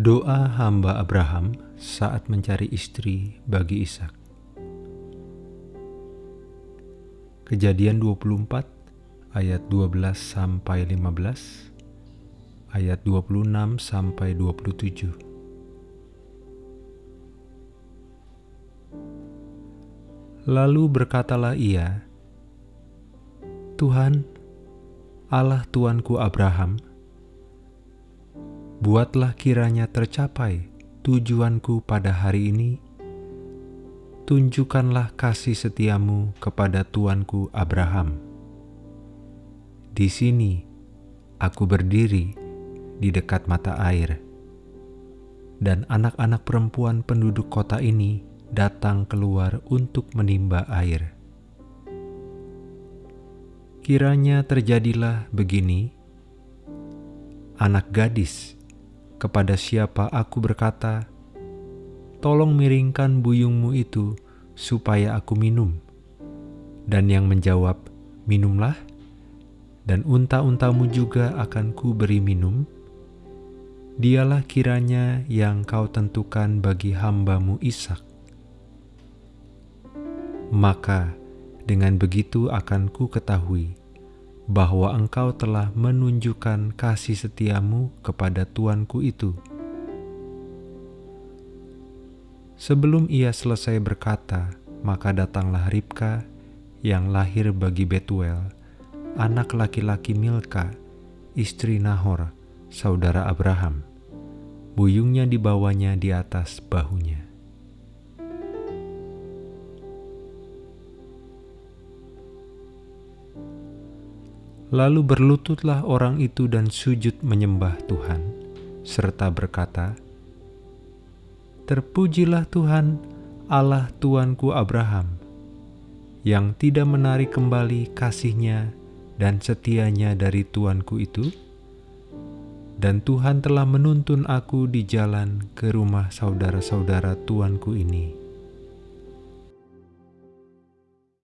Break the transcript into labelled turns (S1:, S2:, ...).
S1: Doa hamba Abraham saat mencari istri bagi Ishak. Kejadian 24 ayat 12 sampai 15, ayat 26 sampai 27. Lalu berkatalah ia, Tuhan, Allah Tuanku Abraham, buatlah kiranya tercapai tujuanku pada hari ini. Tunjukkanlah kasih setiamu kepada Tuanku Abraham. Di sini aku berdiri di dekat mata air, dan anak-anak perempuan penduduk kota ini datang keluar untuk menimba air. Kiranya terjadilah begini, anak gadis, kepada siapa aku berkata, Tolong miringkan buyungmu itu supaya aku minum. Dan yang menjawab, Minumlah, dan unta-untamu juga akan ku beri minum. Dialah kiranya yang kau tentukan bagi hambamu Ishak. Maka dengan begitu akan ku ketahui bahwa engkau telah menunjukkan kasih setiamu kepada tuanku itu. Sebelum ia selesai berkata, maka datanglah Ribka yang lahir bagi Betuel, anak laki-laki Milka, istri Nahor, saudara Abraham. Buyungnya dibawanya di atas bahunya. Lalu berlututlah orang itu dan sujud menyembah Tuhan, serta berkata, Terpujilah Tuhan, Allah Tuanku Abraham, yang tidak menarik kembali kasihnya dan setianya dari Tuanku itu, dan Tuhan telah menuntun aku di jalan ke rumah saudara-saudara Tuanku ini.